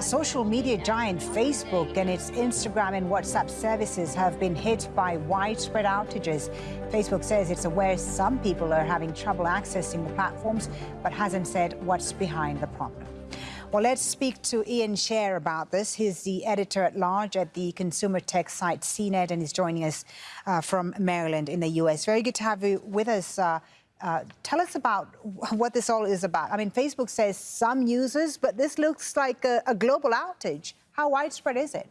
Social media giant Facebook and its Instagram and WhatsApp services have been hit by widespread outages. Facebook says it's aware some people are having trouble accessing the platforms, but hasn't said what's behind the problem. Well, let's speak to Ian Sherr about this. He's the editor at large at the consumer tech site CNET and he's joining us uh, from Maryland in the U.S. Very good to have you with us. Uh, uh, tell us about what this all is about. I mean, Facebook says some users, but this looks like a, a global outage. How widespread is it?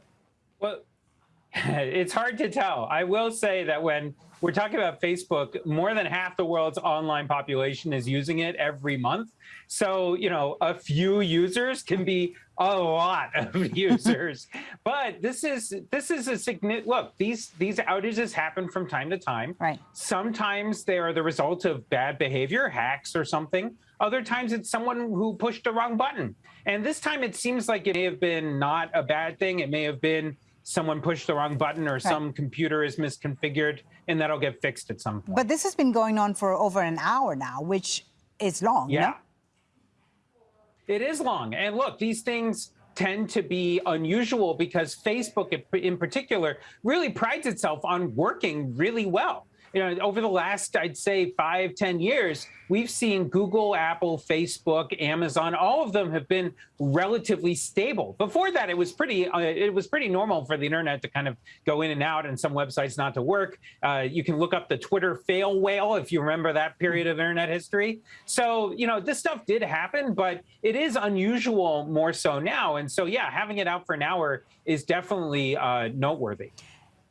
Well, it's hard to tell. I will say that when we're talking about Facebook, more than half the world's online population is using it every month. So, you know, a few users can be a lot of users. but this is this is a significant look, these these outages happen from time to time. Right. Sometimes they are the result of bad behavior, hacks or something. Other times it's someone who pushed the wrong button. And this time it seems like it may have been not a bad thing. It may have been someone pushed the wrong button or right. some computer is misconfigured and that'll get fixed at some point. But this has been going on for over an hour now, which is long. Yeah. No? It is long. And look, these things tend to be unusual because Facebook in particular really prides itself on working really well you know, over the last, I'd say five, ten years, we've seen Google, Apple, Facebook, Amazon, all of them have been relatively stable. Before that, it was pretty, uh, it was pretty normal for the internet to kind of go in and out and some websites not to work. Uh, you can look up the Twitter fail whale if you remember that period of internet history. So, you know, this stuff did happen, but it is unusual more so now. And so, yeah, having it out for an hour is definitely uh, noteworthy.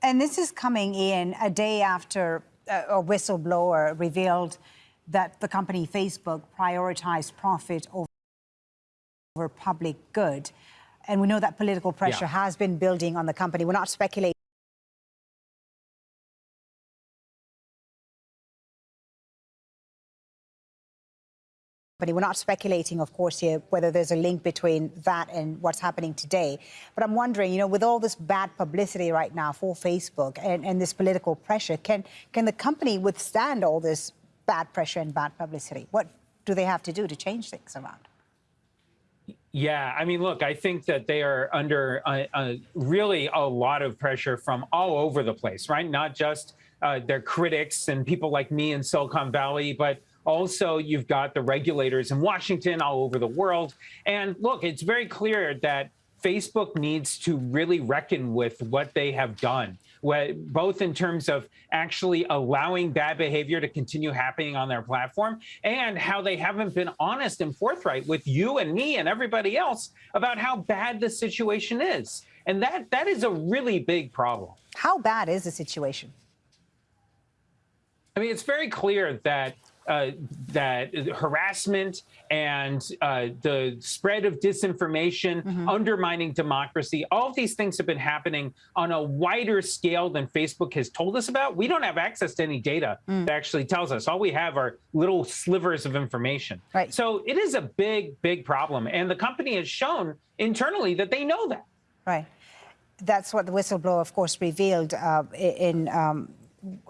And this is coming in a day after a whistleblower revealed that the company Facebook prioritized profit over public good. And we know that political pressure yeah. has been building on the company. We're not speculating. We're not speculating, of course, here whether there's a link between that and what's happening today. But I'm wondering, you know, with all this bad publicity right now for Facebook and, and this political pressure, can can the company withstand all this bad pressure and bad publicity? What do they have to do to change things around? Yeah, I mean, look, I think that they are under a, really a lot of pressure from all over the place, right? Not just uh, their critics and people like me in Silicon Valley, but also, you've got the regulators in Washington all over the world. And look, it's very clear that Facebook needs to really reckon with what they have done, both in terms of actually allowing bad behavior to continue happening on their platform and how they haven't been honest and forthright with you and me and everybody else about how bad the situation is. And that that is a really big problem. How bad is the situation? I mean, it's very clear that uh, that harassment and uh, the spread of disinformation, mm -hmm. undermining democracy, all of these things have been happening on a wider scale than Facebook has told us about. We don't have access to any data mm. that actually tells us. All we have are little slivers of information. Right. So it is a big, big problem. And the company has shown internally that they know that. Right. That's what the whistleblower, of course, revealed uh, in um,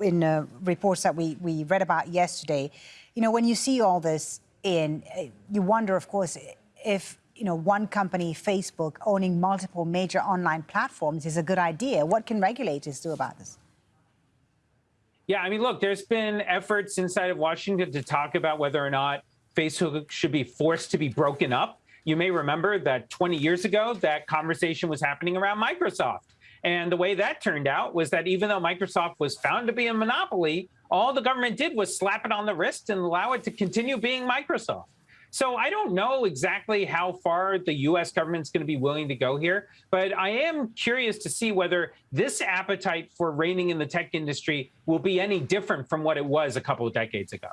in uh, reports that we, we read about yesterday, you know, when you see all this in, you wonder, of course, if, you know, one company, Facebook, owning multiple major online platforms is a good idea. What can regulators do about this? Yeah, I mean, look, there's been efforts inside of Washington to talk about whether or not Facebook should be forced to be broken up. You may remember that 20 years ago, that conversation was happening around Microsoft. And the way that turned out was that even though Microsoft was found to be a monopoly, all the government did was slap it on the wrist and allow it to continue being Microsoft. So I don't know exactly how far the US government's going to be willing to go here, but I am curious to see whether this appetite for reining in the tech industry will be any different from what it was a couple of decades ago.